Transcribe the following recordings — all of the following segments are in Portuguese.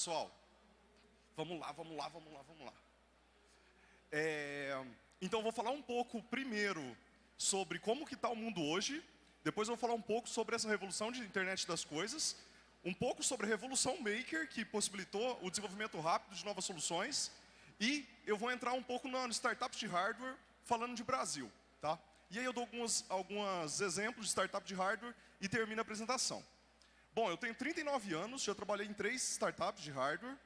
Pessoal, vamos lá, vamos lá, vamos lá, vamos lá. É, então, vou falar um pouco primeiro sobre como que está o mundo hoje. Depois vou falar um pouco sobre essa revolução de internet das coisas. Um pouco sobre a revolução maker, que possibilitou o desenvolvimento rápido de novas soluções. E eu vou entrar um pouco no startups de hardware, falando de Brasil. Tá? E aí eu dou alguns, alguns exemplos de startup de hardware e termino a apresentação. Bom, eu tenho 39 anos, já trabalhei em três startups de hardware.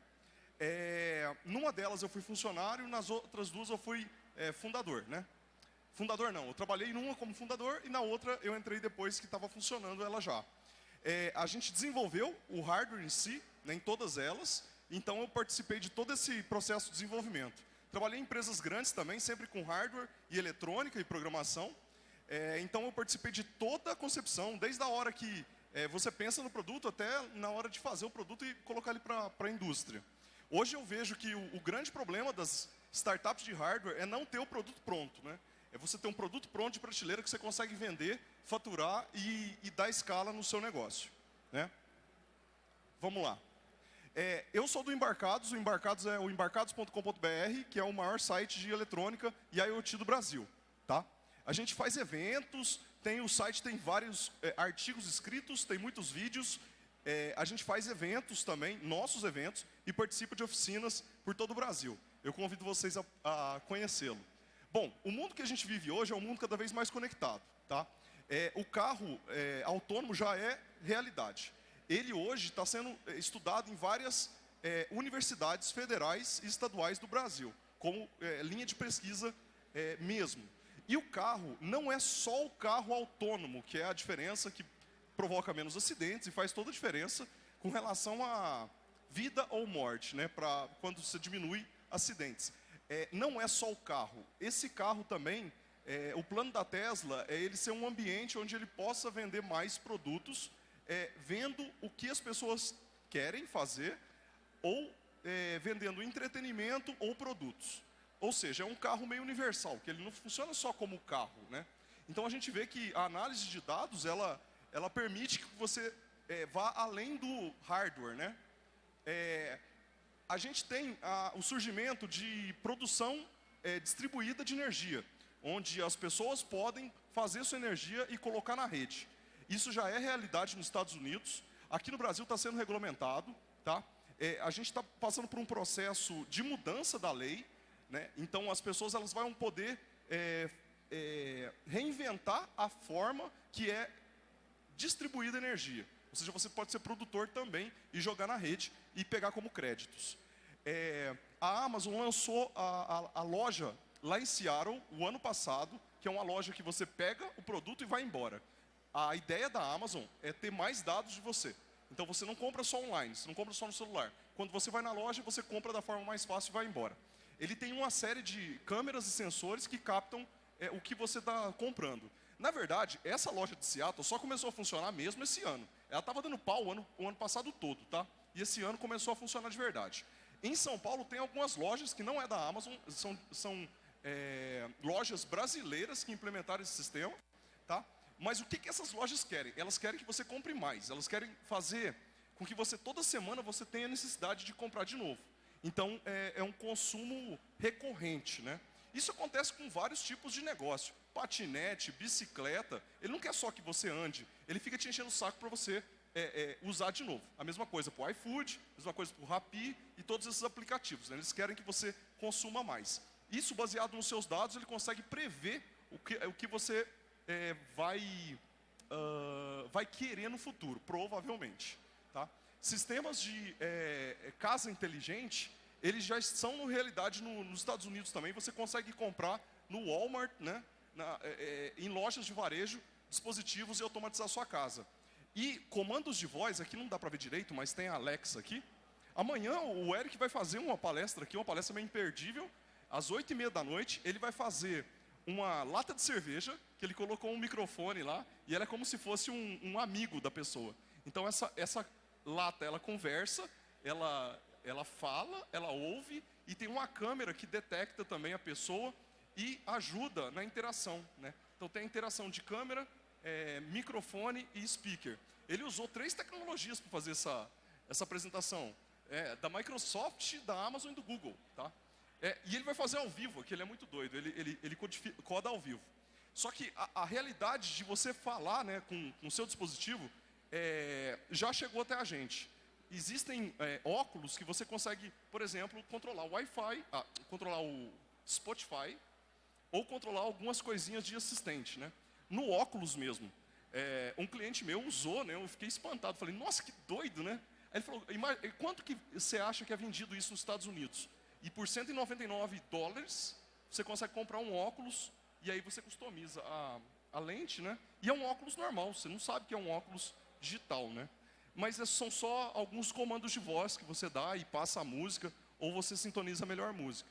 É, numa delas eu fui funcionário, nas outras duas eu fui é, fundador, né? Fundador não, eu trabalhei numa como fundador e na outra eu entrei depois que estava funcionando ela já. É, a gente desenvolveu o hardware em si, né, em todas elas, então eu participei de todo esse processo de desenvolvimento. Trabalhei em empresas grandes também, sempre com hardware e eletrônica e programação. É, então eu participei de toda a concepção, desde a hora que é, você pensa no produto até na hora de fazer o produto e colocar ele para a indústria. Hoje eu vejo que o, o, grande problema das startups de hardware é não ter o produto pronto. Né? É você ter um produto pronto de prateleira que você consegue vender, faturar e, e dar escala no seu negócio. Né? Vamos lá. É, eu sou do Embarcados, o Embarcados é o embarcados.com.br, que é o maior site de eletrônica e IoT do Brasil. Tá? A gente faz eventos, tem o site tem vários é, artigos escritos, tem muitos vídeos. É, a gente faz eventos também, nossos eventos, e participa de oficinas por todo o Brasil. Eu convido vocês a, a conhecê-lo. Bom, o mundo que a gente vive hoje é um mundo cada vez mais conectado. Tá? É, o carro é, autônomo já é realidade. Ele hoje está sendo é, estudado em várias universidades federais e estaduais do Brasil, como linha de pesquisa mesmo. E o carro não é só o carro autônomo, que é a diferença que provoca menos acidentes e faz toda a diferença com relação a vida ou morte, né, para quando você diminui acidentes. É, não é só o carro. Esse carro também, é, o plano da Tesla é ele ser um ambiente onde ele possa vender mais produtos, é, vendo o que as pessoas querem fazer ou é, vendendo entretenimento ou produtos. Ou seja, é um carro meio universal, que ele não funciona só como carro. Né? Então a gente vê que a análise de dados, ela, ela permite que você é, vá além do hardware. Né? É, a gente tem a, o surgimento de produção é, distribuída de energia, onde as pessoas podem fazer sua energia e colocar na rede. Isso já é realidade nos Estados Unidos. Aqui no Brasil está sendo regulamentado. Tá? A gente está passando por um processo de mudança da lei, né? Então, as pessoas elas vão poder é, é, reinventar a forma que é distribuída energia. Ou seja, você pode ser produtor também e jogar na rede e pegar como créditos. É, a Amazon lançou a, a, a, loja lá em Seattle, o ano passado, que é uma loja que você pega o produto e vai embora. A ideia da Amazon é ter mais dados de você. Então você não compra só online, você não compra só no celular. Quando você vai na loja, você compra da forma mais fácil e vai embora ele tem uma série de câmeras e sensores que captam é, o que você está comprando. Na verdade, essa loja de Seattle só começou a funcionar mesmo esse ano. Ela estava dando pau o ano, o ano passado todo, tá? E esse ano começou a funcionar de verdade. Em São Paulo tem algumas lojas que não é da Amazon, são, são é, lojas brasileiras que implementaram esse sistema, tá? Mas o que, que essas lojas querem? Elas querem que você compre mais, elas querem fazer com que você toda semana você tenha necessidade de comprar de novo. Então, é, é um consumo recorrente, né? Isso acontece com vários tipos de negócio. Patinete, bicicleta, ele não quer só que você ande, ele fica te enchendo o saco para você é, é, usar de novo. A mesma coisa para o iFood, a mesma coisa para o Rappi e todos esses aplicativos. Né? Eles querem que você consuma mais. Isso, baseado nos seus dados, ele consegue prever o que, o que você é, vai, uh, vai querer no futuro, provavelmente. Tá? Sistemas de é, é, casa inteligente, eles já são no realidade no, nos Estados Unidos também. Você consegue comprar no Walmart, né, na, é, é, em lojas de varejo, dispositivos e automatizar a sua casa. E comandos de voz, aqui não dá para ver direito, mas tem a Alexa aqui. Amanhã o Eric vai fazer uma palestra aqui, uma palestra meio imperdível. Às oito e meia da noite, ele vai fazer uma lata de cerveja, que ele colocou um microfone lá, e ela é como se fosse um, um amigo da pessoa. Então essa, essa lata, ela conversa, ela, ela fala, ela ouve e tem uma câmera que detecta também a pessoa e ajuda na interação. Né? Então tem a interação de câmera, é, microfone e speaker. Ele usou três tecnologias para fazer essa, essa apresentação. é, da Microsoft, da Amazon e do Google, tá? É, e ele vai fazer ao vivo, que ele é muito doido, ele, ele, ele coda ao vivo. Só que a, a, realidade de você falar né, com o seu dispositivo é, já chegou até a gente. Existem é, óculos que você consegue, por exemplo, controlar o Wi-Fi, ah, controlar o Spotify, ou controlar algumas coisinhas de assistente. Né? No óculos mesmo, é, um cliente meu usou, né, eu fiquei espantado, falei, nossa, que doido, né? Ele falou, quanto que você acha que é vendido isso nos Estados Unidos? E por 199 dólares, você consegue comprar um óculos e aí você customiza a, a lente, né? E é um óculos normal, você não sabe que é um óculos digital, né? Mas é, são só alguns comandos de voz que você dá e passa a música, ou você sintoniza a melhor música.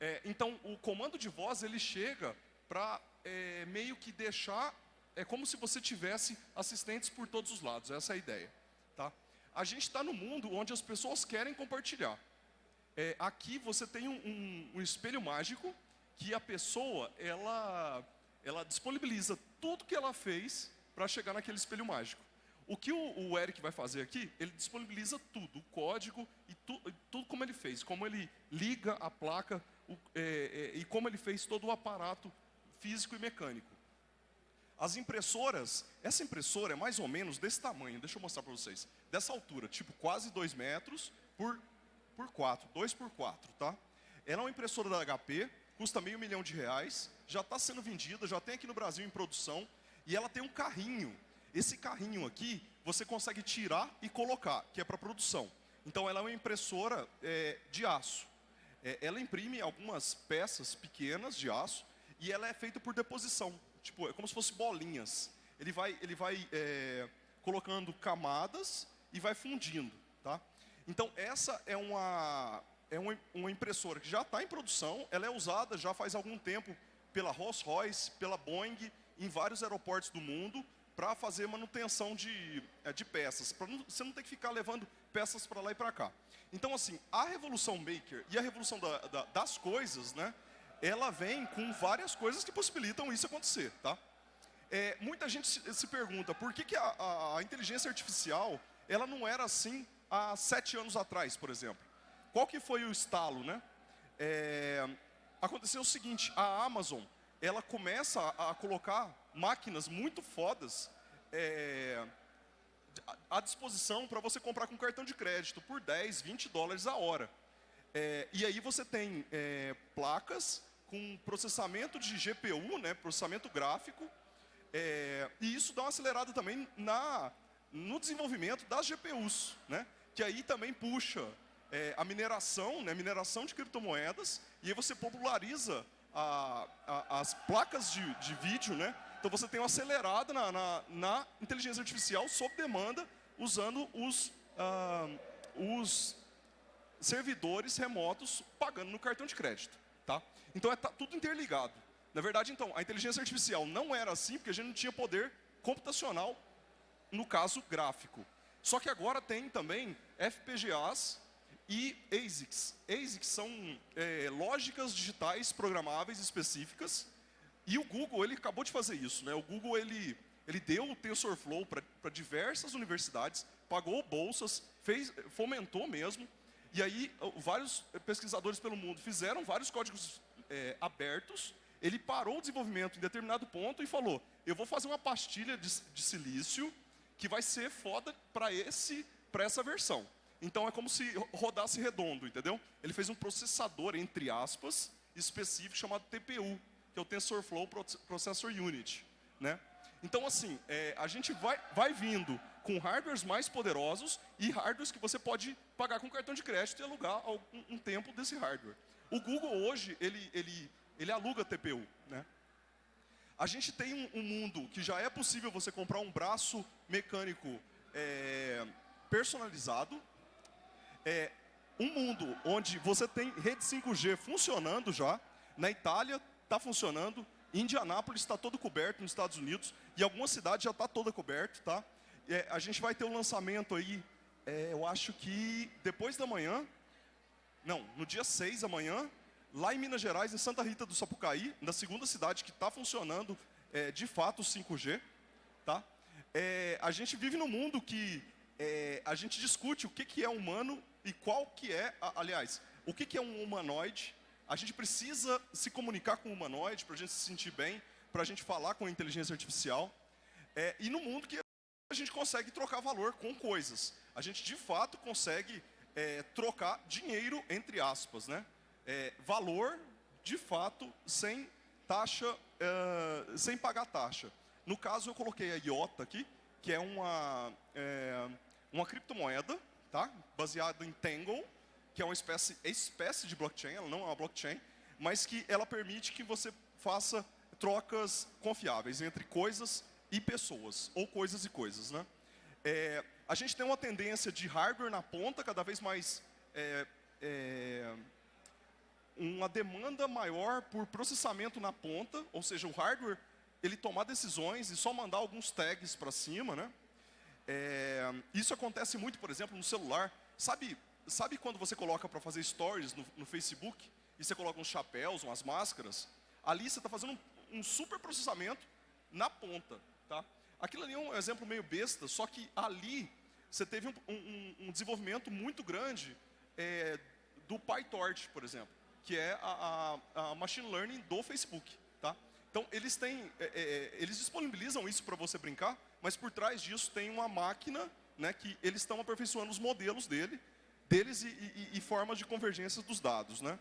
É, então, o comando de voz, ele chega para é, meio que deixar, é como se você tivesse assistentes por todos os lados, essa é a ideia. Tá? A gente está no mundo onde as pessoas querem compartilhar. É, aqui você tem um, um, um, espelho mágico que a pessoa ela, ela disponibiliza tudo que ela fez para chegar naquele espelho mágico. O que o, Eric vai fazer aqui, ele disponibiliza tudo, o código e tu, tudo como ele fez, como ele liga a placa o, é, é, e como ele fez todo o aparato físico e mecânico. As impressoras, essa impressora é mais ou menos desse tamanho, deixa eu mostrar para vocês, dessa altura, tipo quase 2 metros por, por 4, 2 por 4, tá? Ela é uma impressora da HP, custa meio milhão de reais, já está sendo vendida, já tem aqui no Brasil em produção, e ela tem um carrinho esse carrinho aqui, você consegue tirar e colocar, que é para produção. Então ela é uma impressora é, de aço. É, ela imprime algumas peças pequenas de aço e ela é feita por deposição. Tipo, é como se fosse bolinhas. Ele vai, ele vai é, colocando camadas e vai fundindo. Tá? Então essa é uma, é uma, uma impressora que já está em produção, ela é usada já faz algum tempo pela Rolls-Royce, pela Boeing, em vários aeroportos do mundo, para fazer manutenção de, é, de peças, para você não ter que ficar levando peças para lá e para cá. Então, assim, a revolução maker e a revolução da, da, das coisas, né, ela vem com várias coisas que possibilitam isso acontecer, tá? É, muita gente se, se, pergunta, por que, que a, a, a, inteligência artificial, ela não era assim há sete anos atrás, por exemplo? Qual que foi o estalo, né? É, aconteceu o seguinte, a Amazon, ela começa a, colocar máquinas muito fodas é, à disposição para você comprar com cartão de crédito por 10, 20 dólares a hora. É, e aí você tem é, placas com processamento de GPU, né, processamento gráfico, é, e isso dá uma acelerada também na, no desenvolvimento das GPUs, né, que aí também puxa é, a mineração, né, mineração de criptomoedas, e aí você populariza a, a, as placas de, de vídeo, né, então você tem uma acelerada na, na, na inteligência artificial sob demanda, usando os, os servidores remotos pagando no cartão de crédito. Tá? Então é tá tudo interligado. Na verdade, então, a inteligência artificial não era assim, porque a gente não tinha poder computacional, no caso gráfico. Só que agora tem também FPGAs e ASICs. ASICs são é, lógicas digitais programáveis específicas, e o Google, ele acabou de fazer isso, né? O Google, ele, ele deu o TensorFlow para diversas universidades, pagou bolsas, fez, fomentou mesmo, e aí vários pesquisadores pelo mundo fizeram vários códigos é, abertos, ele parou o desenvolvimento em determinado ponto e falou, eu vou fazer uma pastilha de, de silício que vai ser foda para essa versão. Então é como se rodasse redondo, entendeu? Ele fez um processador, entre aspas, específico chamado TPU, que é o TensorFlow Processor Unit. Né? Então, assim, é, a gente vai, vai vindo com hardwares mais poderosos e hardwares que você pode pagar com cartão de crédito e alugar algum, um tempo desse hardware. O Google hoje, ele, ele, ele aluga TPU. Né? A gente tem um, um, mundo que já é possível você comprar um braço mecânico é, personalizado. É, um mundo onde você tem rede 5G funcionando já. Na Itália, está funcionando. Indianápolis está todo coberto nos Estados Unidos e algumas cidades já está toda coberta, tá? É, a gente vai ter um lançamento aí, é, eu acho que depois da manhã, não, no dia 6 amanhã, lá em Minas Gerais, em Santa Rita do Sapucaí, na segunda cidade que está funcionando é, de fato o 5G, tá? É, a gente vive num mundo que é, a gente discute o que, que é humano e qual que é, aliás, o que, que é um humanoide? A gente precisa se comunicar com o humanoide para a gente se sentir bem, para a gente falar com a inteligência artificial. É, e no mundo que a gente consegue trocar valor com coisas. A gente, de fato, consegue é, trocar dinheiro, entre aspas, né? É, valor, de fato, sem taxa, é, sem pagar taxa. No caso, eu coloquei a IOTA aqui, que é uma, é, uma criptomoeda, tá? baseada em Tangle, que é uma espécie, espécie de blockchain, ela não é uma blockchain, mas que ela permite que você faça trocas confiáveis entre coisas e pessoas, ou coisas e coisas. Né? É, a gente tem uma tendência de hardware na ponta, cada vez mais é, é, uma demanda maior por processamento na ponta, ou seja, o hardware ele tomar decisões e só mandar alguns tags para cima, né? É, isso acontece muito, por exemplo, no celular. Sabe sabe quando você coloca para fazer stories no, no, Facebook e você coloca uns chapéus, umas máscaras? Ali você está fazendo um, um, super processamento na ponta, tá? Aquilo ali é um exemplo meio besta, só que ali você teve um, um, um desenvolvimento muito grande é, do PyTorch, por exemplo, que é a, a, a, machine learning do Facebook, tá? Então eles têm, é, é, é eles disponibilizam isso para você brincar, mas por trás disso tem uma máquina, né, que eles estão aperfeiçoando os modelos dele deles e, e, e formas de convergência dos dados. Né?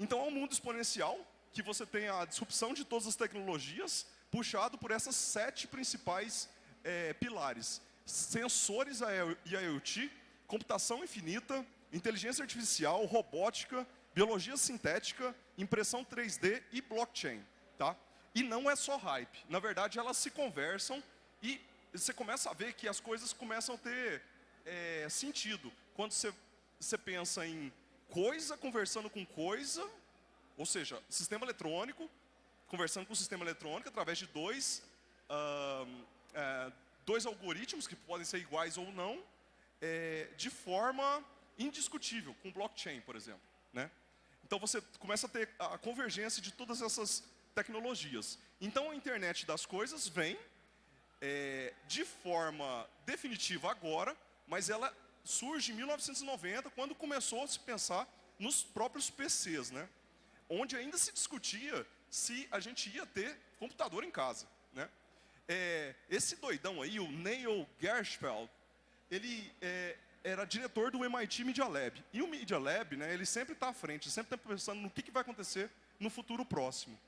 Então é um mundo exponencial, que você tem a disrupção de todas as tecnologias, puxado por essas sete principais é, pilares. Sensores e IoT, computação infinita, inteligência artificial, robótica, biologia sintética, impressão 3D e blockchain. Tá? E não é só hype. Na verdade, elas se conversam e você começa a ver que as coisas começam a ter é, sentido. Quando você você pensa em coisa conversando com coisa, ou seja, sistema eletrônico, conversando com o sistema eletrônico através de dois, uh, uh, dois algoritmos que podem ser iguais ou não, é, de forma indiscutível, com blockchain, por exemplo. Né? Então você começa a ter a convergência de todas essas tecnologias. Então a internet das coisas vem é, de forma definitiva agora, mas ela surge em 1990, quando começou a se pensar nos próprios PCs, né? onde ainda se discutia se a gente ia ter computador em casa. Né? É, esse doidão aí, o Neil Gersfeld, ele é, era diretor do MIT Media Lab. E o Media Lab, né, ele sempre está à frente, sempre está pensando no que, que vai acontecer no futuro próximo.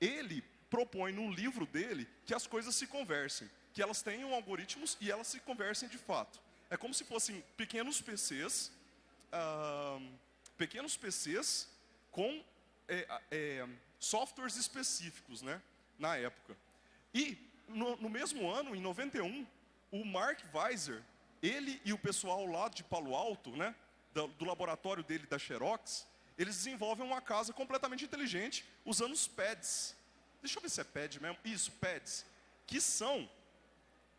Ele propõe no livro dele que as coisas se conversem, que elas tenham algoritmos e elas se conversem de fato. É como se fossem pequenos PCs, uh, pequenos PCs com é, é, softwares específicos, né, na época. E no, no, mesmo ano, em 91, o Mark Weiser, ele e o pessoal lá de Palo Alto, né, do, do laboratório dele da Xerox, eles desenvolvem uma casa completamente inteligente usando os pads. Deixa eu ver se é pad mesmo. Isso, pads. Que são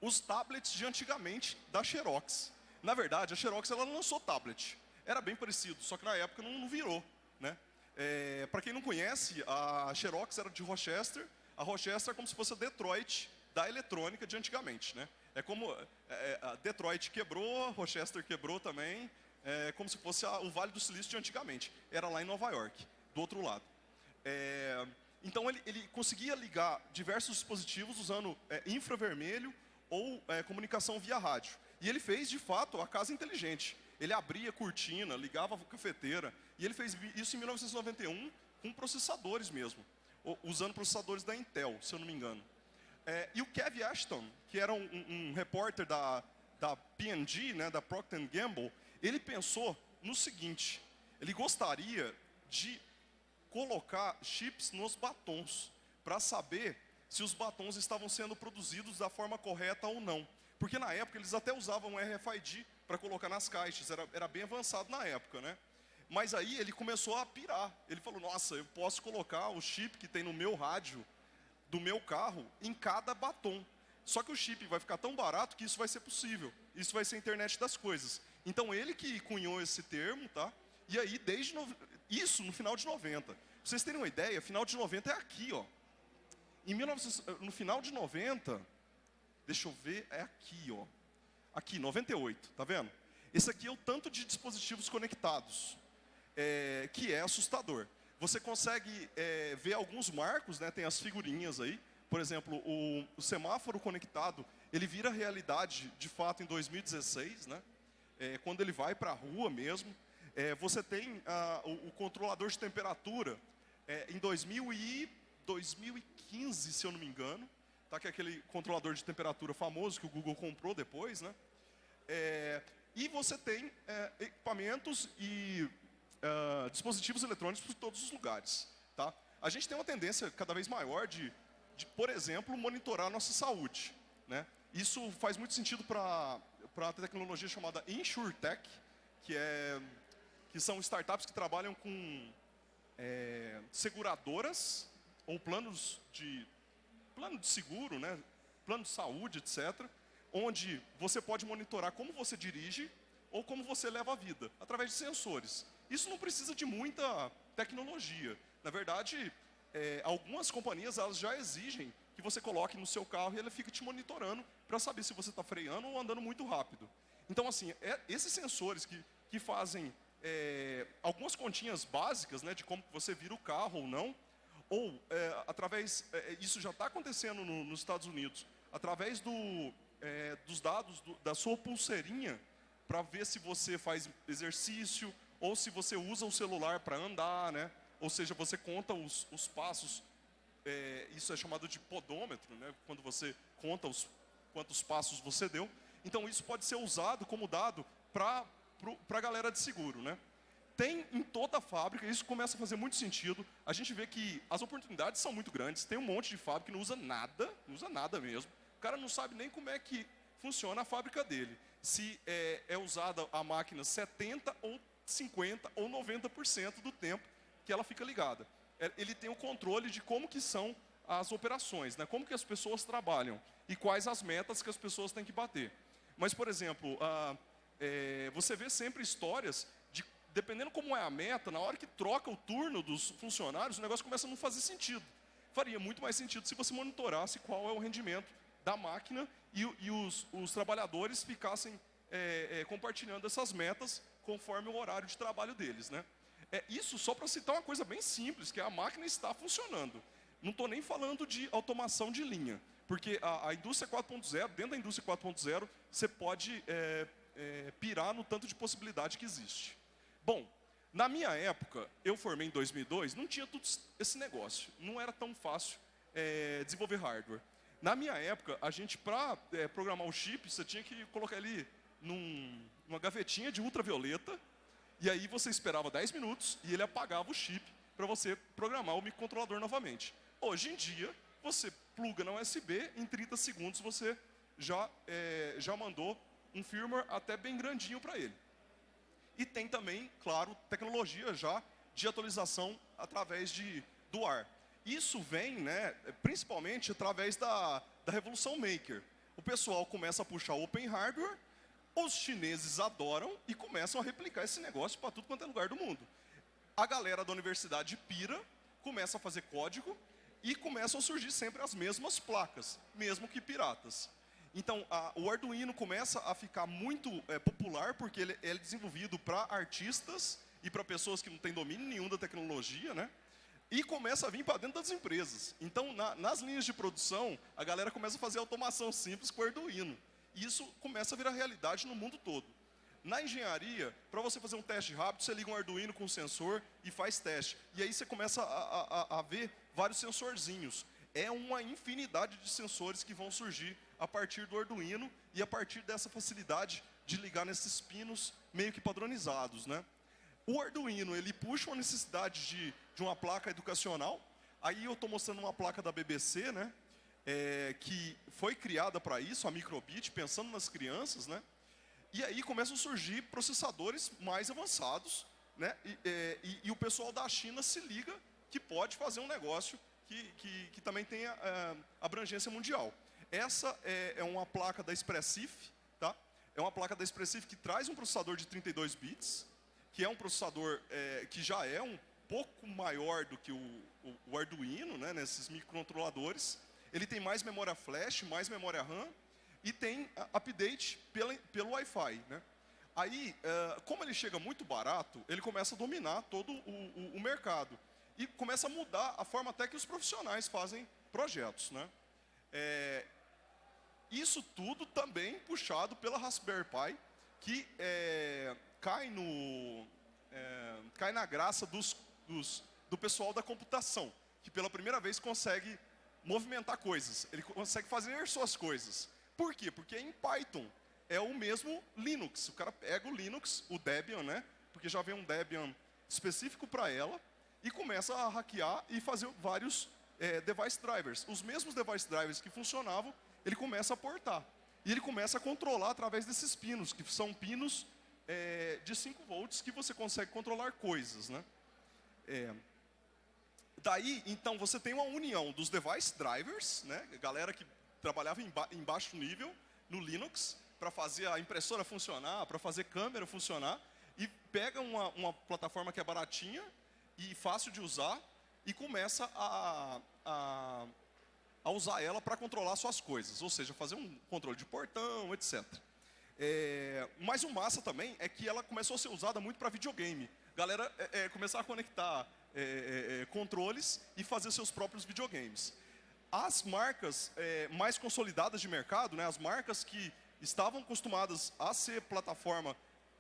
os tablets de antigamente da Xerox. Na verdade, a Xerox ela lançou tablet. Era bem parecido, só que na época não, não virou. Né? É, Para quem não conhece, a Xerox era de Rochester. A Rochester é como se fosse a Detroit da eletrônica de antigamente. Né? É como é, é a Detroit quebrou, Rochester quebrou também. É como se fosse a, o Vale do Silício de antigamente. Era lá em Nova York, do outro lado. É, então ele, ele, conseguia ligar diversos dispositivos usando é, infravermelho, ou é, comunicação via rádio. E ele fez, de fato, a casa inteligente. Ele abria cortina, ligava a cafeteira, e ele fez isso em 1991 com processadores mesmo, usando processadores da Intel, se eu não me engano. É, e o Kev Ashton, que era um, um, um repórter da, da P&G, né, da Procter Gamble, ele pensou no seguinte, ele gostaria de colocar chips nos batons, para saber se os batons estavam sendo produzidos da forma correta ou não. Porque na época eles até usavam RFID para colocar nas caixas, era, era bem avançado na época, né? Mas aí ele começou a pirar. Ele falou, nossa, eu posso colocar o chip que tem no meu rádio, do meu carro, em cada batom. Só que o chip vai ficar tão barato que isso vai ser possível. Isso vai ser a internet das coisas. Então ele que cunhou esse termo, tá? E aí, desde no... isso no final de 90. Pra vocês terem uma ideia, final de 90 é aqui, ó. Em 19, no final de 90, deixa eu ver, é aqui, ó. Aqui, 98, tá vendo? Esse aqui é o tanto de dispositivos conectados, é, que é assustador. Você consegue é, ver alguns marcos, né, tem as figurinhas aí. Por exemplo, o, o, semáforo conectado, ele vira realidade, de fato, em 2016, né, é, quando ele vai para a rua mesmo. É, você tem ah, o, o, controlador de temperatura é, em 2000 e 2015, se eu não me engano, tá, que é aquele controlador de temperatura famoso que o Google comprou depois, né? É, e você tem é, equipamentos e uh, dispositivos eletrônicos por todos os lugares. Tá? A gente tem uma tendência cada vez maior de, de por exemplo, monitorar a nossa saúde. Né? Isso faz muito sentido para a tecnologia chamada InsurTech, que, é, que são startups que trabalham com é, seguradoras ou planos de, plano de seguro, né? plano de saúde, etc., onde você pode monitorar como você dirige ou como você leva a vida, através de sensores. Isso não precisa de muita tecnologia. Na verdade, é, algumas companhias elas já exigem que você coloque no seu carro e ele fica te monitorando para saber se você está freando ou andando muito rápido. Então, assim, é, esses sensores que, que fazem é, algumas continhas básicas né, de como você vira o carro ou não, ou é, através, é, isso já está acontecendo no, nos Estados Unidos, através do, é, dos dados do, da sua pulseirinha para ver se você faz exercício ou se você usa o celular para andar, né? Ou seja, você conta os, os passos. É, isso é chamado de podômetro, né? Quando você conta os quantos passos você deu. Então isso pode ser usado como dado para a galera de seguro, né? Tem em toda a fábrica, isso começa a fazer muito sentido. A gente vê que as oportunidades são muito grandes. Tem um monte de fábrica que não usa nada, não usa nada mesmo. O cara não sabe nem como é que funciona a fábrica dele. Se é, é usada a máquina 70 ou 50 ou 90% do tempo que ela fica ligada. É, ele tem o controle de como que são as operações, né? como que as pessoas trabalham e quais as metas que as pessoas têm que bater. Mas, por exemplo, ah, é, você vê sempre histórias de, dependendo como é a meta, na hora que troca o turno dos funcionários, o negócio começa a não fazer sentido. Faria muito mais sentido se você monitorasse qual é o rendimento da máquina e, e os, os, trabalhadores ficassem é, é, compartilhando essas metas conforme o horário de trabalho deles. Né? É, isso só para citar uma coisa bem simples, que a máquina está funcionando. Não estou nem falando de automação de linha, porque a, a indústria 4.0, dentro da indústria 4.0, você pode é, é, pirar no tanto de possibilidade que existe. Bom, na minha época, eu formei em 2002, não tinha tudo esse negócio. Não era tão fácil é, desenvolver hardware. Na minha época, a gente, para é, programar o chip, você tinha que colocar ele num, numa gavetinha de ultravioleta, e aí você esperava 10 minutos e ele apagava o chip para você programar o microcontrolador novamente. Hoje em dia, você pluga na USB, em 30 segundos você já, é, já mandou um firmware até bem grandinho para ele. E tem também, claro, tecnologia já de atualização através de, do ar. Isso vem, né, principalmente através da, da revolução maker. O pessoal começa a puxar open hardware, os chineses adoram e começam a replicar esse negócio para tudo quanto é lugar do mundo. A galera da universidade pira, começa a fazer código e começam a surgir sempre as mesmas placas, mesmo que piratas. Então, a, o Arduino começa a ficar muito é, popular porque ele, ele é desenvolvido para artistas e para pessoas que não têm domínio nenhum da tecnologia, né? e começa a vir para dentro das empresas. Então, na, nas linhas de produção, a galera começa a fazer automação simples com o Arduino. E isso começa a virar realidade no mundo todo. Na engenharia, para você fazer um teste rápido, você liga um Arduino com um sensor e faz teste. E aí você começa a, a, a ver vários sensorzinhos. É uma infinidade de sensores que vão surgir a partir do Arduino e a partir dessa facilidade de ligar nesses pinos meio que padronizados, né? O Arduino, ele puxa uma necessidade de, de uma placa educacional. Aí eu estou mostrando uma placa da BBC, né? É, que foi criada para isso, a microbit, pensando nas crianças, né? E aí começam a surgir processadores mais avançados, né? E, é, e, e o pessoal da China se liga que pode fazer um negócio que, que, que também tenha é, abrangência mundial. Essa é, é, uma placa da Expressif, tá? É uma placa da Expressif que traz um processador de 32 bits, que é um processador é, que já é um pouco maior do que o, o, o Arduino, né, nesses microcontroladores. Ele tem mais memória flash, mais memória RAM e tem update pela, pelo Wi-Fi. Né? Aí, uh, como ele chega muito barato, ele começa a dominar todo o, o, o, mercado. E começa a mudar a forma até que os profissionais fazem projetos. Né? É, isso tudo também puxado pela Raspberry Pi, que é, cai, no, é, cai na graça dos, dos, do pessoal da computação, que pela primeira vez consegue movimentar coisas, ele consegue fazer suas coisas. Por quê? Porque em Python é o mesmo Linux. O cara pega o Linux, o Debian, né? Porque já vem um Debian específico para ela, e começa a hackear e fazer vários é, device drivers. Os mesmos device drivers que funcionavam, ele começa a portar. E ele começa a controlar através desses pinos, que são pinos é, de 5 volts que você consegue controlar coisas. Né? É, daí, então, você tem uma união dos device drivers, né? galera que trabalhava em, ba em baixo nível no Linux, para fazer a impressora funcionar, para fazer câmera funcionar, e pega uma, uma plataforma que é baratinha e fácil de usar, e começa a, a a usar ela para controlar suas coisas, ou seja, fazer um controle de portão, etc. É, mas o massa também é que ela começou a ser usada muito para videogame. Galera é, é, começar a conectar é, é, é, controles e fazer seus próprios videogames. As marcas mais consolidadas de mercado, né, as marcas que estavam acostumadas a ser plataforma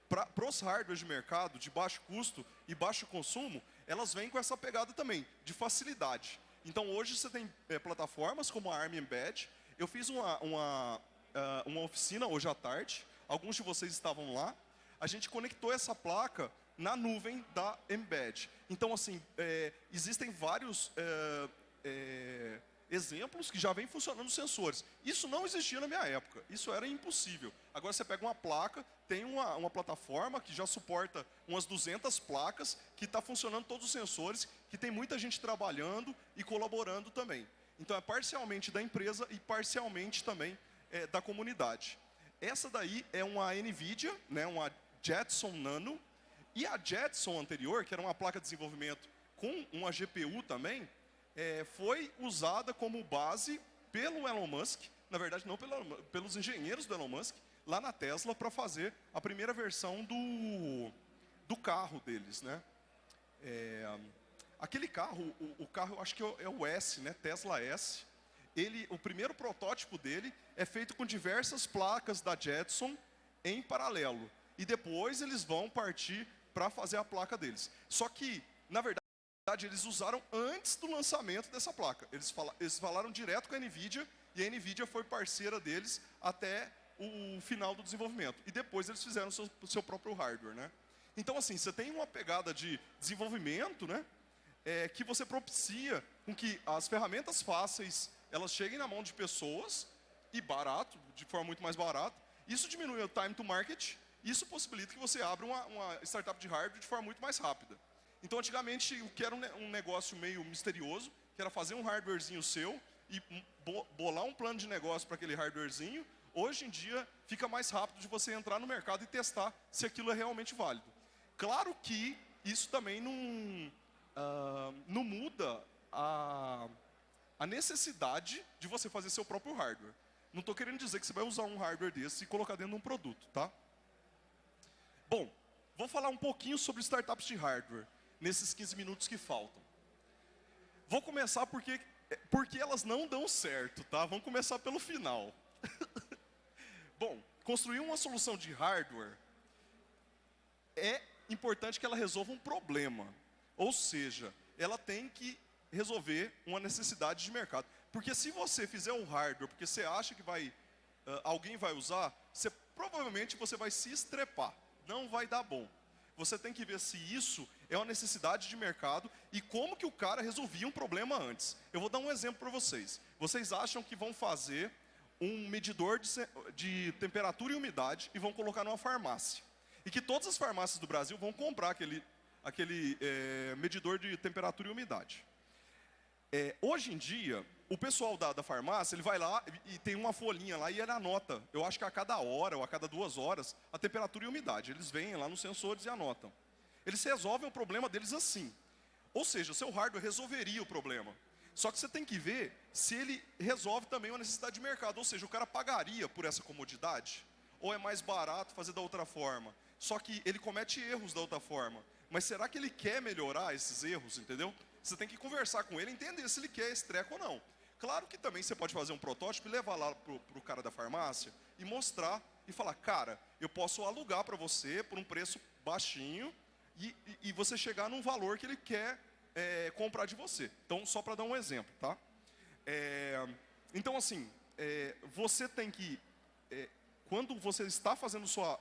para os hardwares de mercado de baixo custo e baixo consumo, elas vêm com essa pegada também, de facilidade. Então hoje você tem é, plataformas como a ARM Embed. Eu fiz uma, uma, uh, uma oficina hoje à tarde, alguns de vocês estavam lá. A gente conectou essa placa na nuvem da Embed. Então, assim, é, existem vários é, é, exemplos que já vêm funcionando sensores. Isso não existia na minha época, isso era impossível. Agora você pega uma placa, tem uma, uma plataforma que já suporta umas 200 placas, que está funcionando todos os sensores, que tem muita gente trabalhando e colaborando também. Então é parcialmente da empresa e parcialmente também é, da comunidade. Essa daí é uma NVIDIA, né, uma Jetson Nano, e a Jetson anterior, que era uma placa de desenvolvimento com uma GPU também, é, foi usada como base pelo Elon Musk, na verdade não pelo, pelos engenheiros do Elon Musk, lá na Tesla para fazer a primeira versão do, do carro deles. Né? É, aquele carro, o, o, carro acho que é o S, né? Tesla S, ele, o primeiro protótipo dele é feito com diversas placas da Jetson em paralelo. E depois eles vão partir para fazer a placa deles. Só que, na verdade, eles usaram antes do lançamento dessa placa. Eles, fala, eles falaram direto com a NVIDIA e a NVIDIA foi parceira deles até o final do desenvolvimento. E depois eles fizeram o seu, seu próprio hardware. Né? Então, assim, você tem uma pegada de desenvolvimento né, é, que você propicia com que as ferramentas fáceis elas cheguem na mão de pessoas e barato, de forma muito mais barata. Isso diminui o time to market, isso possibilita que você abra uma, uma startup de hardware de forma muito mais rápida. Então, antigamente, o que era um negócio meio misterioso, que era fazer um hardwarezinho seu e bolar um plano de negócio para aquele hardwarezinho, hoje em dia fica mais rápido de você entrar no mercado e testar se aquilo é realmente válido. Claro que isso também não, uh, não muda a, a necessidade de você fazer seu próprio hardware. Não estou querendo dizer que você vai usar um hardware desse e colocar dentro de um produto, tá? Bom, vou falar um pouquinho sobre startups de hardware nesses 15 minutos que faltam. Vou começar porque, porque elas não dão certo, tá? Vamos começar pelo final. Bom, construir uma solução de hardware é importante que ela resolva um problema. Ou seja, ela tem que resolver uma necessidade de mercado. Porque se você fizer um hardware porque você acha que vai, uh, alguém vai usar, você, provavelmente você vai se estrepar. Não vai dar bom você tem que ver se isso é uma necessidade de mercado e como que o cara resolvia um problema antes. Eu vou dar um exemplo para vocês. Vocês acham que vão fazer um medidor de, de, temperatura e umidade e vão colocar numa farmácia. E que todas as farmácias do Brasil vão comprar aquele, aquele é, medidor de temperatura e umidade. É, hoje em dia, o pessoal da, da, farmácia, ele vai lá e, e, tem uma folhinha lá e ele anota. Eu acho que a cada hora ou a cada duas horas, a temperatura e a umidade. Eles vêm lá nos sensores e anotam. Eles resolvem o problema deles assim. Ou seja, o seu hardware resolveria o problema. Só que você tem que ver se ele resolve também uma necessidade de mercado. Ou seja, o cara pagaria por essa comodidade? Ou é mais barato fazer da outra forma? só que ele comete erros da outra forma. Mas será que ele quer melhorar esses erros, entendeu? Você tem que conversar com ele, entender se ele quer esse treco ou não. Claro que também você pode fazer um protótipo e levar lá pro, pro cara da farmácia e mostrar e falar, cara, eu posso alugar para você por um preço baixinho e, e, você chegar num valor que ele quer é, comprar de você. Então, só para dar um exemplo, tá? É, então, assim, é, você tem que, é, quando você está fazendo sua,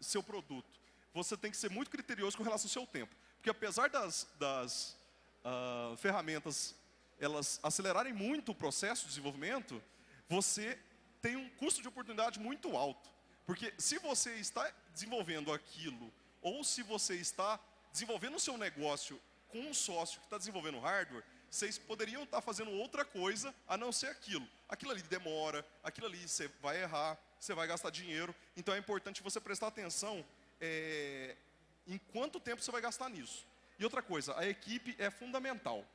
seu produto, você tem que ser muito criterioso com relação ao seu tempo. Porque apesar das, das uh, ferramentas elas acelerarem muito o processo de desenvolvimento, você tem um custo de oportunidade muito alto. Porque se você está desenvolvendo aquilo, ou se você está desenvolvendo o seu negócio com um sócio que está desenvolvendo hardware, vocês poderiam estar fazendo outra coisa a não ser aquilo. Aquilo ali demora, aquilo ali você vai errar, você vai gastar dinheiro. Então é importante você prestar atenção é, em quanto tempo você vai gastar nisso. E outra coisa, a equipe é fundamental.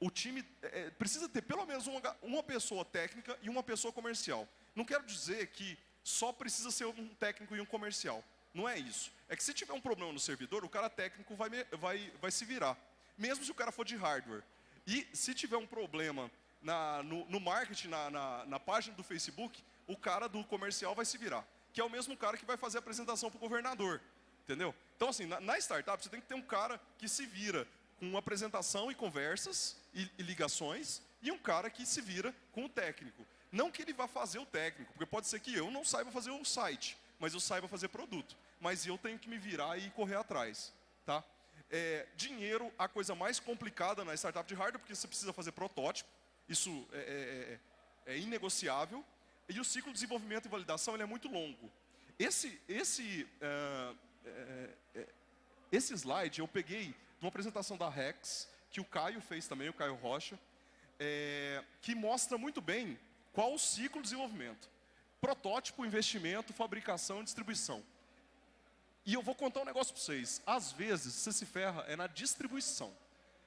O time é, precisa ter pelo menos uma, uma pessoa técnica e uma pessoa comercial. Não quero dizer que só precisa ser um técnico e um comercial. Não é isso. É que se tiver um problema no servidor, o cara técnico vai, vai, vai se virar. Mesmo se o cara for de hardware. E se tiver um problema na, no, no, marketing, na, na, na, página do Facebook, o cara do comercial vai se virar. Que é o mesmo cara que vai fazer a apresentação para o governador. Entendeu? Então, assim, na, na, startup, você tem que ter um cara que se vira com apresentação e conversas e, e ligações, e um cara que se vira com o técnico. Não que ele vá fazer o técnico, porque pode ser que eu não saiba fazer o site, mas eu saiba fazer produto. Mas eu tenho que me virar e correr atrás. Tá? É, dinheiro, a coisa mais complicada na startup de hardware, porque você precisa fazer protótipo, isso é, é, é, é inegociável, e o ciclo de desenvolvimento e validação ele é muito longo. Esse, esse, uh, esse slide eu peguei de uma apresentação da Rex, que o Caio fez também, o Caio Rocha, que mostra muito bem qual o ciclo de desenvolvimento. Protótipo, investimento, fabricação e distribuição. E eu vou contar um negócio para vocês. Às vezes, você se ferra é na distribuição.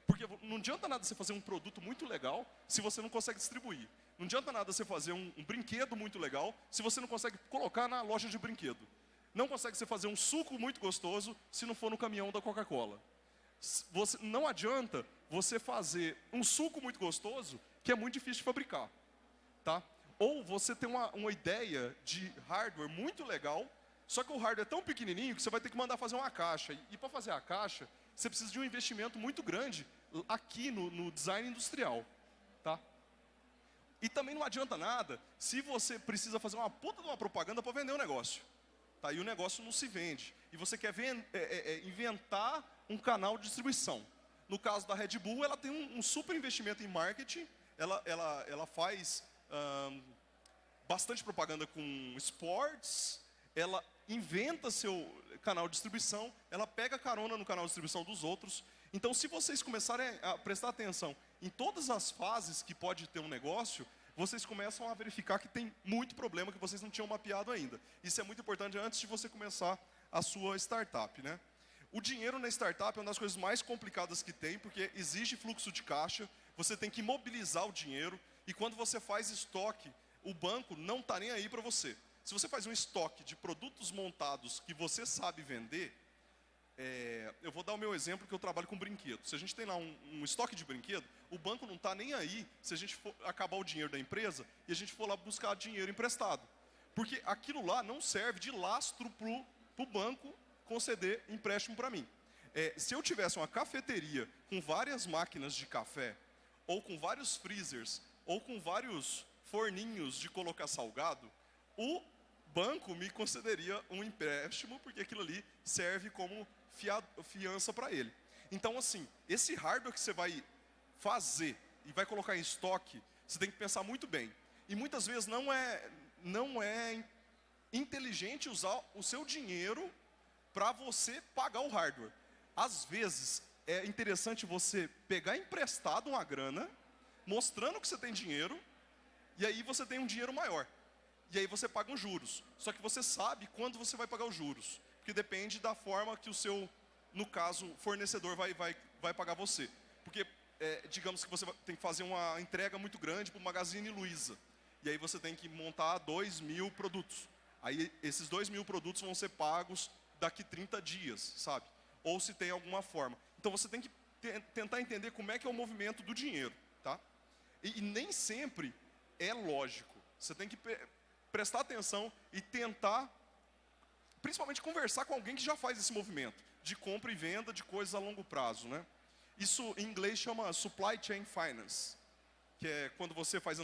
Porque não adianta nada você fazer um produto muito legal se você não consegue distribuir. Não adianta nada você fazer um, um brinquedo muito legal se você não consegue colocar na loja de brinquedo. Não consegue você fazer um suco muito gostoso se não for no caminhão da Coca-Cola. não adianta você fazer um suco muito gostoso que é muito difícil de fabricar. Tá? Ou você tem uma, uma ideia de hardware muito legal só que o hardware é tão pequenininho que você vai ter que mandar fazer uma caixa. E para fazer a caixa, você precisa de um investimento muito grande aqui no, no design industrial. Tá? E também não adianta nada se você precisa fazer uma puta de uma propaganda para vender o um negócio. Tá? E o negócio não se vende. E você quer é, é, é, inventar um canal de distribuição. No caso da Red Bull, ela tem um, um super investimento em marketing. Ela, ela, ela faz bastante propaganda com esportes. Ela inventa seu canal de distribuição, ela pega carona no canal de distribuição dos outros. Então, se vocês começarem a prestar atenção em todas as fases que pode ter um negócio, vocês começam a verificar que tem muito problema que vocês não tinham mapeado ainda. Isso é muito importante antes de você começar a sua startup, né? O dinheiro na startup é uma das coisas mais complicadas que tem, porque exige fluxo de caixa, você tem que mobilizar o dinheiro, e quando você faz estoque, o banco não está nem aí para você. Se você faz um estoque de produtos montados que você sabe vender, é, eu vou dar o meu exemplo que eu trabalho com brinquedo. Se a gente tem lá um, um estoque de brinquedo, o banco não está nem aí se a gente for acabar o dinheiro da empresa e a gente for lá buscar dinheiro emprestado. Porque aquilo lá não serve de lastro para o banco conceder empréstimo para mim. É, se eu tivesse uma cafeteria com várias máquinas de café, ou com vários freezers, ou com vários forninhos de colocar salgado, o banco me concederia um empréstimo, porque aquilo ali serve como fiança para ele. Então, assim, esse hardware que você vai fazer e vai colocar em estoque, você tem que pensar muito bem. E muitas vezes não é, não é inteligente usar o seu dinheiro para você pagar o hardware. Às vezes, é interessante você pegar emprestado uma grana, mostrando que você tem dinheiro, e aí você tem um dinheiro maior e aí você paga os juros. Só que você sabe quando você vai pagar os juros, porque depende da forma que o seu, no caso, fornecedor vai, vai, vai pagar você. Porque, é, digamos que você tem que fazer uma entrega muito grande para o Magazine Luiza, e aí você tem que montar dois mil produtos. Aí esses dois mil produtos vão ser pagos daqui 30 dias, sabe? Ou se tem alguma forma. Então você tem que te tentar entender como é que é o movimento do dinheiro, tá? E, e nem sempre é lógico. Você tem que prestar atenção e tentar, principalmente conversar com alguém que já faz esse movimento de compra e venda de coisas a longo prazo, né? Isso em inglês chama supply chain finance, que é quando você faz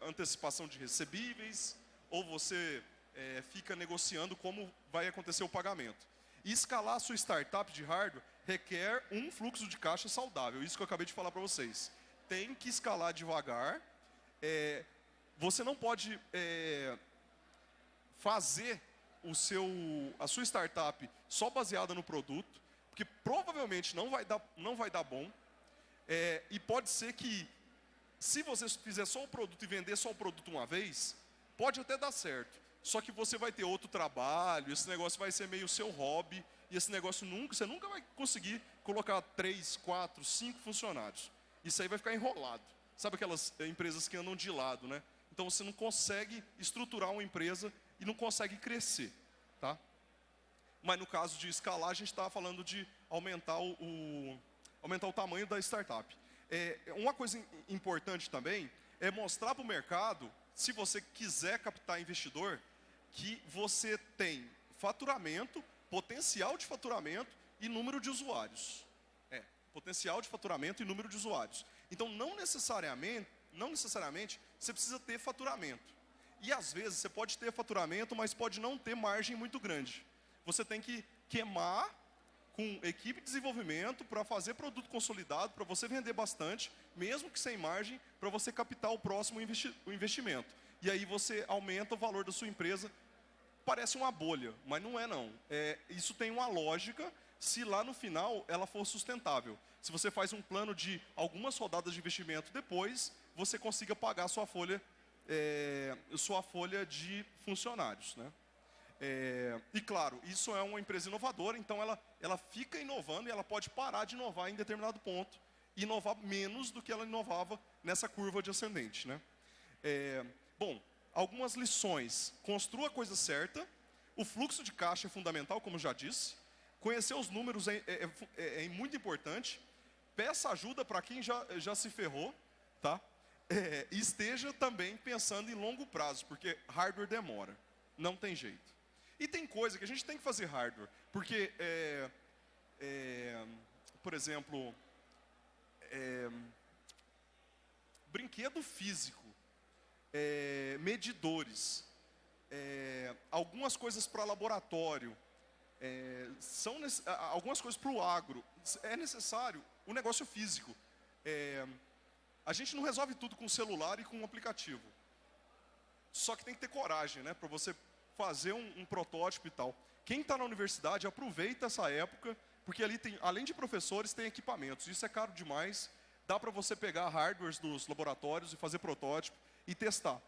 antecipação de recebíveis ou você é, fica negociando como vai acontecer o pagamento. E escalar a sua startup de hardware requer um fluxo de caixa saudável. Isso que eu acabei de falar para vocês. Tem que escalar devagar. É, você não pode é, fazer o seu, a sua startup só baseada no produto, porque provavelmente não vai dar, não vai dar bom. É, e pode ser que, se você fizer só o produto e vender só o produto uma vez, pode até dar certo. Só que você vai ter outro trabalho, esse negócio vai ser meio seu hobby, e esse negócio nunca, você nunca vai conseguir colocar três, quatro, cinco funcionários. Isso aí vai ficar enrolado. Sabe aquelas eh, empresas que andam de lado, né? Então você não consegue estruturar uma empresa e não consegue crescer, tá? Mas no caso de escalar, a gente está falando de aumentar o, o, aumentar o tamanho da startup. É, uma coisa importante também é mostrar para o mercado, se você quiser captar investidor, que você tem faturamento, potencial de faturamento e número de usuários. Potencial de faturamento e número de usuários. Então, não necessariamente, não necessariamente você precisa ter faturamento. E às vezes você pode ter faturamento, mas pode não ter margem muito grande. Você tem que queimar com equipe de desenvolvimento para fazer produto consolidado, para você vender bastante, mesmo que sem margem, para você captar o próximo investi o investimento. E aí você aumenta o valor da sua empresa parece uma bolha, mas não é não. É, isso tem uma lógica se lá no final ela for sustentável. Se você faz um plano de algumas rodadas de investimento depois, você consiga pagar sua folha, é, sua folha de funcionários. Né? É, e claro, isso é uma empresa inovadora, então ela, ela fica inovando e ela pode parar de inovar em determinado ponto, inovar menos do que ela inovava nessa curva de ascendente. Né? É, bom, algumas lições. Construa a coisa certa. O fluxo de caixa é fundamental, como já disse. Conhecer os números é, é, é, é muito importante. Peça ajuda para quem já, já se ferrou. Tá? É, esteja também pensando em longo prazo, porque hardware demora. Não tem jeito. E tem coisa que a gente tem que fazer hardware. Porque, é, é, por exemplo, brinquedo físico é, medidores, é, algumas coisas para laboratório, é, são algumas coisas para o agro. É necessário o negócio físico. É, a gente não resolve tudo com celular e com um aplicativo. Só que tem que ter coragem, né, para você fazer um, um protótipo e tal. Quem está na universidade aproveita essa época, porque ali tem, além de professores, tem equipamentos. Isso é caro demais. Dá para você pegar hardwares dos laboratórios e fazer protótipo e testar.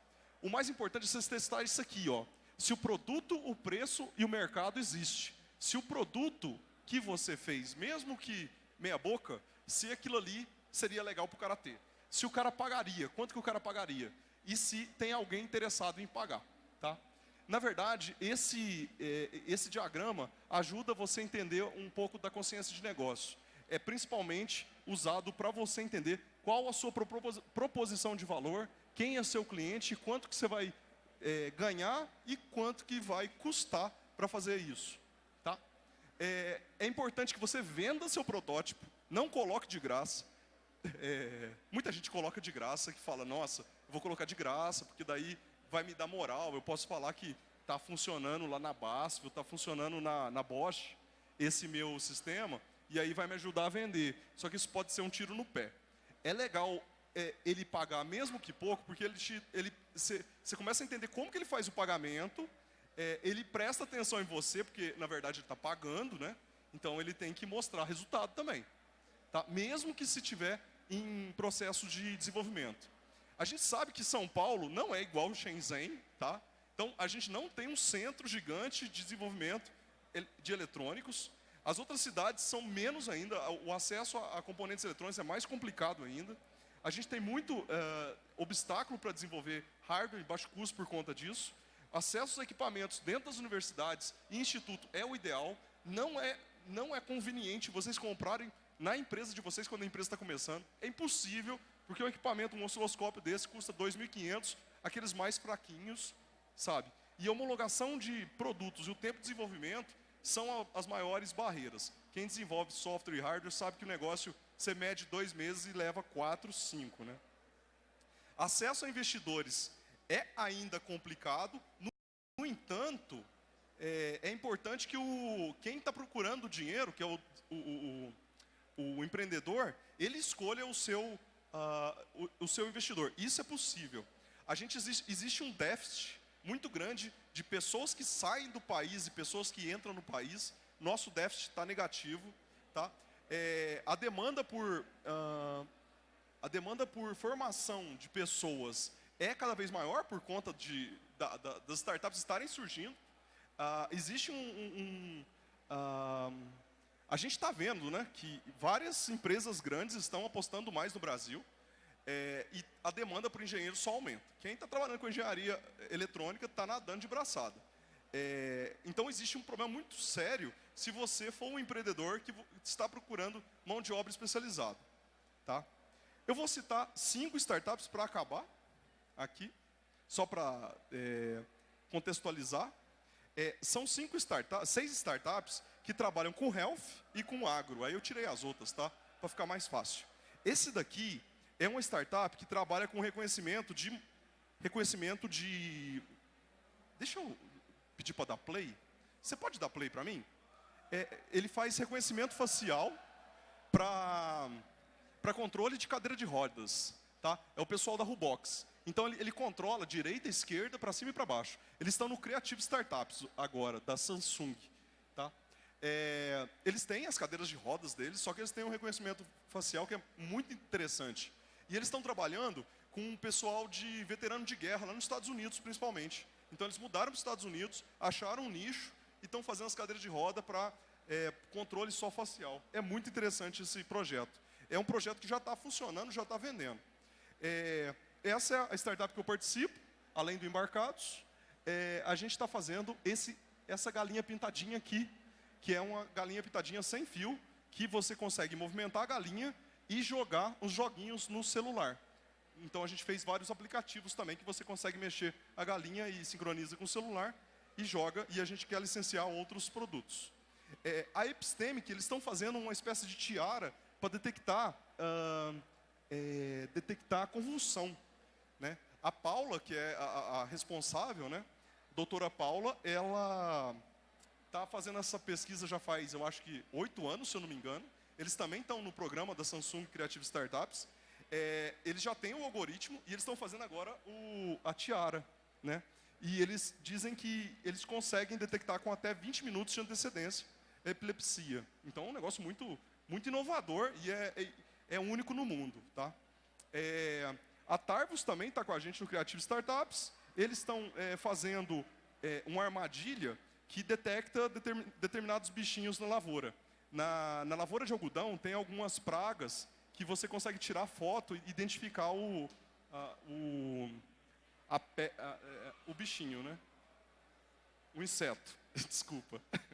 O mais importante é você testar isso aqui, ó. Se o produto, o preço e o mercado existe. Se o produto que você fez, mesmo que meia boca, se aquilo ali seria legal para o cara ter. Se o cara pagaria, quanto que o cara pagaria? E se tem alguém interessado em pagar, tá? Na verdade, esse, é, esse diagrama ajuda você a entender um pouco da consciência de negócio. É principalmente usado para você entender qual a sua proposição de valor quem é seu cliente, quanto que você vai é, ganhar e quanto que vai custar para fazer isso. Tá? É, é, importante que você venda seu protótipo, não coloque de graça. É, muita gente coloca de graça, que fala, nossa, vou colocar de graça, porque daí vai me dar moral, eu posso falar que está funcionando lá na BASF, está funcionando na, na Bosch, esse meu sistema, e aí vai me ajudar a vender. Só que isso pode ser um tiro no pé. É legal é, ele pagar, mesmo que pouco, porque ele, ele, você, começa a entender como que ele faz o pagamento, é, ele presta atenção em você, porque na verdade ele está pagando, né? Então ele tem que mostrar resultado também. Tá? Mesmo que se tiver em processo de desenvolvimento. A gente sabe que São Paulo não é igual Shenzhen, tá? Então a gente não tem um centro gigante de desenvolvimento de eletrônicos. As outras cidades são menos ainda, o acesso a componentes eletrônicos é mais complicado ainda. A gente tem muito uh, obstáculo para desenvolver hardware em baixo custo por conta disso. Acesso aos equipamentos dentro das universidades e instituto é o ideal. Não é, não é conveniente vocês comprarem na empresa de vocês quando a empresa está começando. É impossível, porque um equipamento, um osciloscópio desse custa 2.500, aqueles mais fraquinhos, sabe? E a homologação de produtos e o tempo de desenvolvimento são as maiores barreiras. Quem desenvolve software e hardware sabe que o negócio você mede dois meses e leva quatro, cinco, né? Acesso a investidores é ainda complicado. No, entanto, é, é, importante que o, quem está procurando dinheiro, que é o, o, o, o, empreendedor, ele escolha o seu, uh, o, seu investidor. Isso é possível. A gente existe, existe um déficit muito grande de pessoas que saem do país e pessoas que entram no país. Nosso déficit está negativo. Tá? É, a demanda por uh, a demanda por formação de pessoas é cada vez maior por conta de, da, da, das startups estarem surgindo. Uh, existe um... um, um uh, a gente está vendo né, que várias empresas grandes estão apostando mais no Brasil é, e a demanda por engenheiro só aumenta. Quem está trabalhando com engenharia eletrônica está nadando de braçada. É, então existe um problema muito sério se você for um empreendedor que está procurando mão de obra especializada. Tá? Eu vou citar cinco startups para acabar aqui, só para é, contextualizar. É, são cinco startups, seis startups que trabalham com health e com agro. Aí eu tirei as outras, tá? Para ficar mais fácil. Esse daqui é uma startup que trabalha com reconhecimento de reconhecimento de Deixa eu pedir para dar play. Você pode dar play para mim? É, ele faz reconhecimento facial para controle de cadeira de rodas. Tá? É o pessoal da Rubox. Então ele, ele controla direita, esquerda, para cima e para baixo. Eles estão no Creative Startups agora, da Samsung. Tá? É, eles têm as cadeiras de rodas deles, só que eles têm um reconhecimento facial que é muito interessante. E eles estão trabalhando com um pessoal de veterano de guerra, lá nos Estados Unidos principalmente. Então eles mudaram para os Estados Unidos, acharam um nicho e estão fazendo as cadeiras de roda para é, controle só facial. É muito interessante esse projeto é um projeto que já está funcionando, já está vendendo. É, essa é a startup que eu participo, além do Embarcados. É, a gente está fazendo esse, essa galinha pintadinha aqui, que é uma galinha pintadinha sem fio, que você consegue movimentar a galinha e jogar os joguinhos no celular. Então a gente fez vários aplicativos também que você consegue mexer a galinha e sincroniza com o celular e joga, e a gente quer licenciar outros produtos. É, a Epistemic, eles estão fazendo uma espécie de tiara para detectar, uh, é, detectar convulsão. Né? A Paula, que é a, a responsável, né? doutora Paula, ela está fazendo essa pesquisa já faz, eu acho que, oito anos, se eu não me engano. Eles também estão no programa da Samsung Creative Startups. É, eles já têm o algoritmo e eles estão fazendo agora o, a tiara. Né? E eles dizem que eles conseguem detectar com até 20 minutos de antecedência epilepsia. Então é um negócio muito muito inovador e é, é, é único no mundo. Tá? É, a Tarvos também está com a gente no Creative Startups. Eles estão é, fazendo é, uma armadilha que detecta determin, determinados bichinhos na lavoura. Na, na, lavoura de algodão tem algumas pragas que você consegue tirar foto e identificar o, a, o, a, a, é, o bichinho, né? O inseto, desculpa.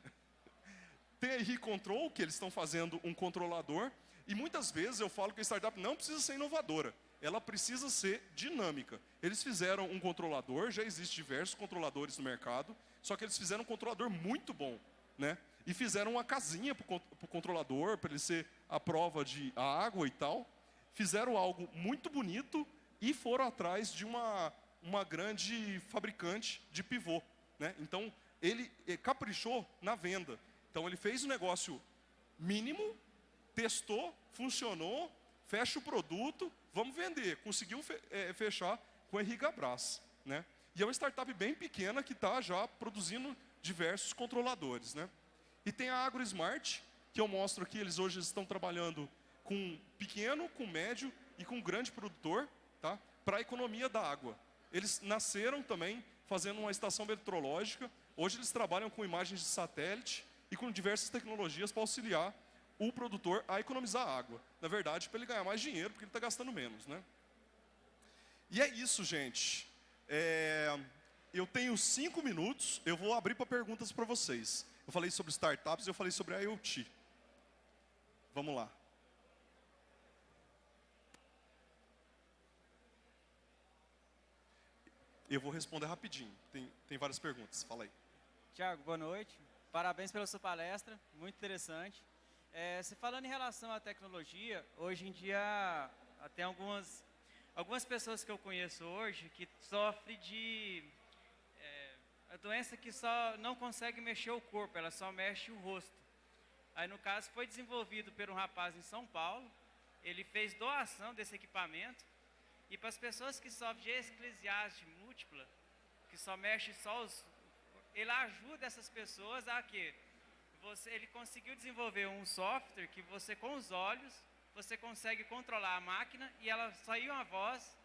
Tem a ReControl, que eles estão fazendo um controlador, e muitas vezes eu falo que a startup não precisa ser inovadora, ela precisa ser dinâmica. Eles fizeram um controlador, já existem diversos controladores no mercado, só que eles fizeram um controlador muito bom, né? E fizeram uma casinha para o controlador, para ele ser a prova de água e tal. Fizeram algo muito bonito e foram atrás de uma, uma grande fabricante de pivô. Né? Então, ele eh, caprichou na venda. Então ele fez um negócio mínimo, testou, funcionou, fecha o produto, vamos vender. Conseguiu é, fechar com a Henrique Brás. Né? E é uma startup bem pequena que está já produzindo diversos controladores. Né? E tem a AgroSmart, que eu mostro aqui, eles hoje estão trabalhando com pequeno, com médio e com grande produtor, tá? para a economia da água. Eles nasceram também fazendo uma estação meteorológica, hoje eles trabalham com imagens de satélite, e com diversas tecnologias para auxiliar o produtor a economizar água. Na verdade, para ele ganhar mais dinheiro, porque ele está gastando menos. Né? E é isso, gente. É... eu tenho cinco minutos, eu vou abrir para perguntas para vocês. Eu falei sobre startups, eu falei sobre IoT. Vamos lá. Eu vou responder rapidinho. Tem, tem várias perguntas. Fala aí. Tiago, boa noite. Parabéns pela sua palestra, muito interessante. É, se falando em relação à tecnologia, hoje em dia tem algumas, algumas pessoas que eu conheço hoje que sofrem de é, a doença que só não consegue mexer o corpo, ela só mexe o rosto. Aí no caso foi desenvolvido por um rapaz em São Paulo, ele fez doação desse equipamento e para as pessoas que sofrem de esclesiase múltipla, que só mexe só os... Ele ajuda essas pessoas a que você, ele conseguiu desenvolver um software que você com os olhos, você consegue controlar a máquina e ela saiu uma voz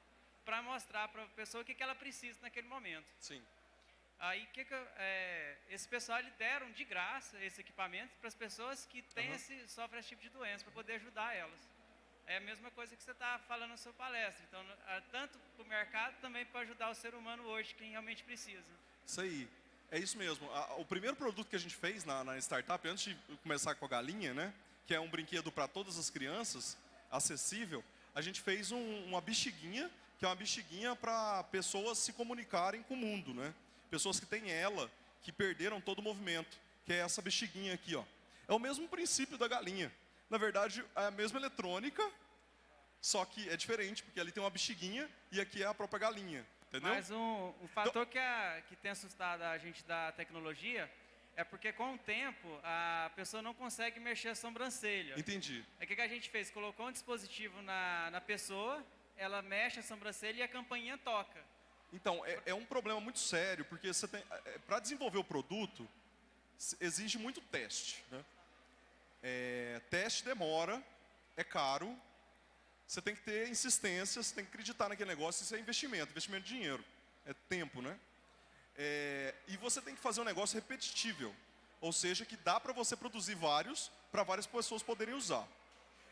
para mostrar para a pessoa o que, que ela precisa naquele momento. Sim. Aí que, que é, esse pessoal eles deram de graça esse equipamento para as pessoas que têm uhum. esse sofrem esse tipo de doença para poder ajudar elas é a mesma coisa que você está falando na sua palestra. Então, tanto para o mercado, também para ajudar o ser humano hoje, quem realmente precisa. Isso aí. É isso mesmo. O primeiro produto que a gente fez na, na startup, antes de começar com a galinha, né, que é um brinquedo para todas as crianças, acessível, a gente fez um, uma bexiguinha, que é uma bexiguinha para pessoas se comunicarem com o mundo, né? Pessoas que têm ela, que perderam todo o movimento, que é essa bexiguinha aqui, ó. É o mesmo princípio da galinha na verdade, é a mesma eletrônica, só que é diferente, porque ali tem uma bexiguinha e aqui é a própria galinha, entendeu? Mas um, um fator então, que, a, que tem assustado a gente da tecnologia é porque com o tempo a pessoa não consegue mexer a sobrancelha. Entendi. É o que, que a gente fez? Colocou um dispositivo na, na pessoa, ela mexe a sobrancelha e a campainha toca. Então, é, é um problema muito sério, porque você tem, é, para desenvolver o produto, exige muito teste, né? É, teste demora, é caro, você tem que ter insistência, você tem que acreditar naquele negócio, isso é investimento, investimento de dinheiro, é tempo, né? É, e você tem que fazer um negócio repetível, ou seja, que dá para você produzir vários, para várias pessoas poderem usar.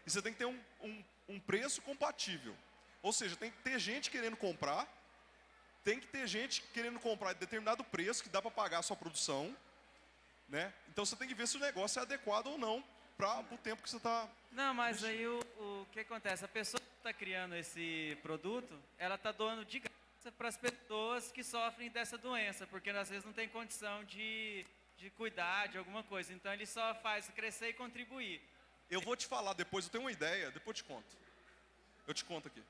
E você tem que ter um, um, um preço compatível, ou seja, tem que ter gente querendo comprar, tem que ter gente querendo comprar de determinado preço, que dá para pagar a sua produção, né? Então você tem que ver se o negócio é adequado ou não para o tempo que você está... Não, mas aí o, o que acontece? A pessoa que está criando esse produto, ela está doando de graça para as pessoas que sofrem dessa doença, porque às vezes não tem condição de, de cuidar de alguma coisa. Então ele só faz crescer e contribuir. Eu vou te falar depois, eu tenho uma ideia, depois eu te conto. Eu te conto aqui.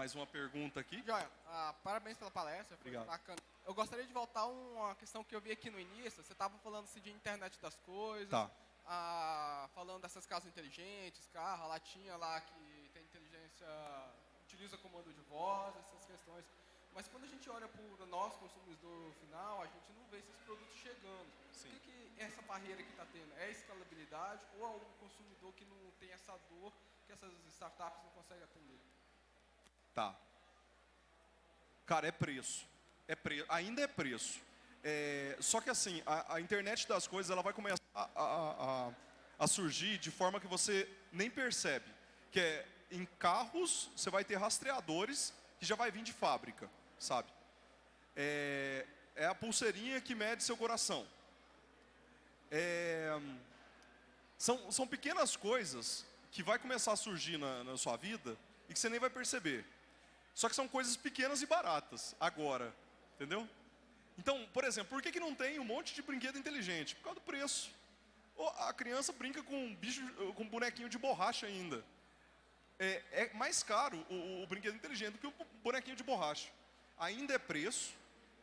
Mais uma pergunta aqui. Joia, ah, parabéns pela palestra, foi Obrigado. bacana. Eu gostaria de voltar a uma questão que eu vi aqui no início. Você estava falando assim, de internet das coisas, tá. ah, falando dessas casas inteligentes, carro, a latinha lá que tem inteligência, utiliza comando de voz, essas questões. Mas quando a gente olha para o nosso consumidor final, a gente não vê esses produtos chegando. Sim. O que, que essa barreira que está tendo? É a escalabilidade ou é o consumidor que não tem essa dor que essas startups não conseguem atender? Tá. Cara, é preço. É. Ainda é preço. É... Só que assim, a, a, internet das coisas ela vai começar a, a, a, surgir de forma que você nem percebe. Que é em carros, você vai ter rastreadores que já vai vir de fábrica, sabe? É, é a pulseirinha que mede seu coração. É... São, são pequenas coisas que vai começar a surgir na, na sua vida e que você nem vai perceber. Só que são coisas pequenas e baratas, agora, entendeu? Então, por exemplo, por que, que não tem um monte de brinquedo inteligente? Por causa do preço. A criança brinca com um bicho, com um bonequinho de borracha ainda. É, é mais caro o, o, brinquedo inteligente do que o bonequinho de borracha. Ainda é preço,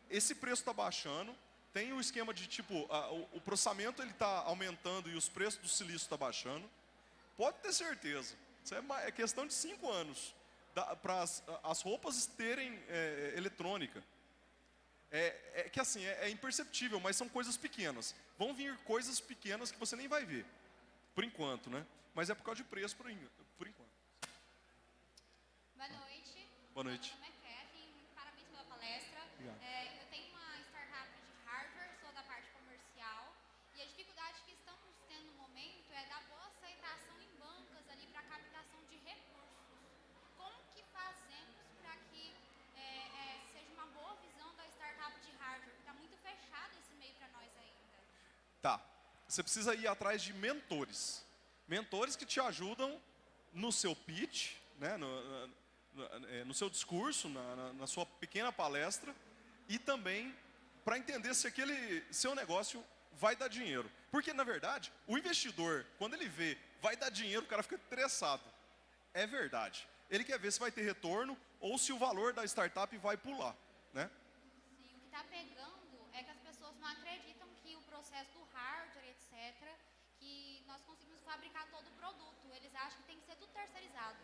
esse preço está baixando, tem o esquema de tipo, a, o, o, processamento está aumentando e os preços do silício está baixando. Pode ter certeza, isso é, é questão de cinco anos para as, as, roupas terem é, eletrônica. É, é, que assim, é, é, imperceptível, mas são coisas pequenas. Vão vir coisas pequenas que você nem vai ver, por enquanto, né? Mas é por causa de preço, por, por enquanto. Boa noite. Boa noite. Meu nome é Kevin, parabéns pela palestra. É, eu tenho uma startup de hardware, sou da parte comercial, e a dificuldade que estamos tendo no momento é da boa aceitação em banca você precisa ir atrás de mentores. Mentores que te ajudam no seu pitch, né, no, no, é, no seu discurso, na, na, na sua pequena palestra, e também para entender se aquele seu negócio vai dar dinheiro. Porque, na verdade, o investidor, quando ele vê vai dar dinheiro, o cara fica interessado. É verdade. Ele quer ver se vai ter retorno ou se o valor da startup vai pular, né? Sim, o que está pegando é que as pessoas não acreditam que o processo do hardware, etc., que nós conseguimos fabricar todo o produto. Eles acham que tem que ser tudo terceirizado.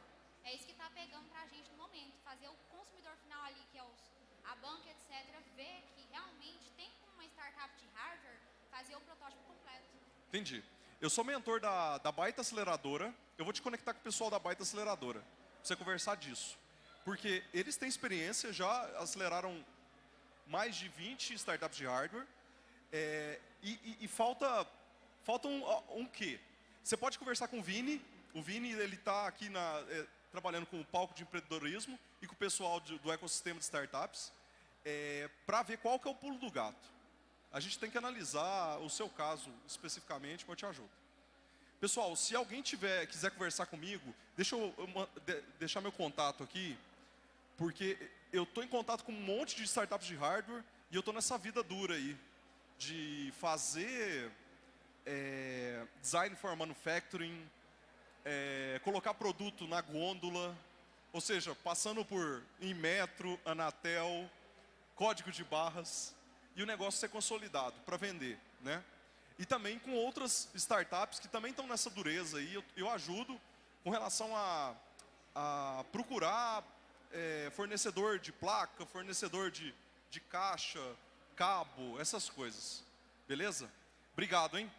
É isso que está pegando para a gente no momento. Fazer o consumidor final ali, que é os, a banca, etc., ver que realmente tem uma startup de hardware fazer o protótipo completo. Entendi. Eu sou mentor da, da Baita Aceleradora. Eu vou te conectar com o pessoal da Baita Aceleradora. Pra você conversar disso. Porque eles têm experiência, já aceleraram mais de 20 startups de hardware. É, e, e, e, falta, falta um, um quê? Você pode conversar com o Vini. O Vini ele está aqui na, é, trabalhando com o palco de empreendedorismo e com o pessoal de, do ecossistema de startups é, para ver qual que é o pulo do gato. A gente tem que analisar o seu caso especificamente, mas eu te ajudo. Pessoal, se alguém tiver, quiser conversar comigo, deixa eu, eu de, deixar meu contato aqui, porque eu estou em contato com um monte de startups de hardware e eu estou nessa vida dura aí, de fazer é, design for manufacturing, é, colocar produto na gôndola, ou seja, passando por Inmetro, Anatel, código de barras, e o negócio ser consolidado para vender, né? E também com outras startups que também estão nessa dureza aí, eu, eu ajudo com relação a, a procurar é, fornecedor de placa, fornecedor de, de caixa, cabo, essas coisas. Beleza? Obrigado, hein?